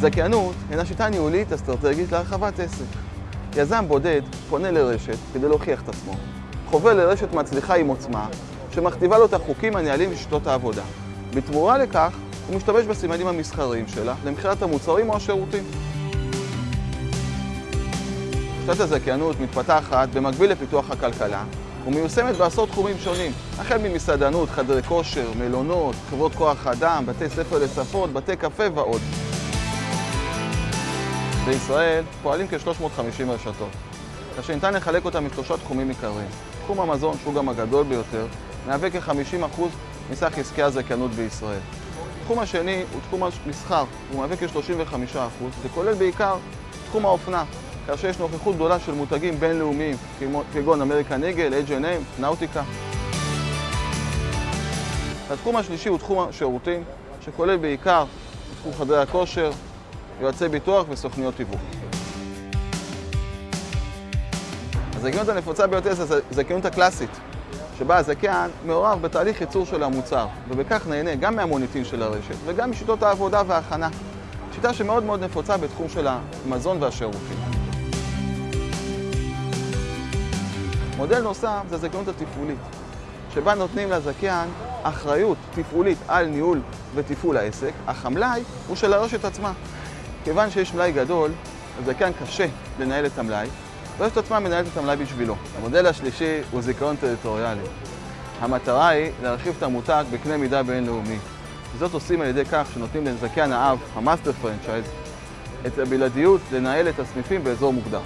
זכיינות הינה שיטה ניהולית אסטרטגית להרחבת עסק. יזם בודד פונה לרשת כדי להוכיח את עצמו. חובר לרשת מצליחה עם עוצמה, שמכתיבה לו את החוקים, הנהלים ושיטות העבודה. בתמורה לכך, הוא משתמש בסימנים המסחריים שלה למכירת המוצרים או השירותים. שיטת הזכיינות מתפתחת במקביל לפיתוח הכלכלה ומיושמת בעשרות תחומים שונים, החל ממסעדנות, חדרי כושר, מלונות, חברות כוח אדם, בתי ספר לשפות, בתי קפה ועוד. בישראל פועלים כ-350 רשתות, כאשר ניתן לחלק אותם לשלושה תחומים עיקריים. תחום המזון, שהוא גם הגדול ביותר, מהווה כ-50% מסך עסקי הזכיינות בישראל. התחום השני הוא תחום המסחר, הוא מהווה כ-35% וכולל בעיקר תחום האופנה, כאשר יש נוכחות גדולה של מותגים בינלאומיים כגון אמריקן איגל, H&M, נאוטיקה. התחום השלישי הוא תחום השירותים, שכולל בעיקר תחום חדרי הכושר, יועצי ביטוח וסוכניות תיווך. הזכיינות הנפוצה ביותר זה הזכיינות הקלאסית, שבה הזכיין מעורב בתהליך ייצור של המוצר, ובכך נהנה גם מהמוניטין של הרשת וגם משיטות העבודה וההכנה. שיטה שמאוד מאוד נפוצה בתחום של המזון והשירותים. מודל נוסף זה הזכיינות התפעולית, שבה נותנים לזכיין אחריות תפעולית על ניהול ותפעול העסק, אך המלאי הוא של הרשת עצמה. כיוון שיש מלאי גדול, לזכיין קשה לנהל את המלאי, הרשת עצמה מנהלת את המלאי בשבילו. המודל השלישי הוא זיכיון טריטוריאלי. המטרה היא להרחיב את המותג בקנה מידה בינלאומי. זאת עושים על ידי כך שנותנים לזכיין האב, ה-master franchise, את הבלעדיות לנהל את הסניפים באזור מוגדר.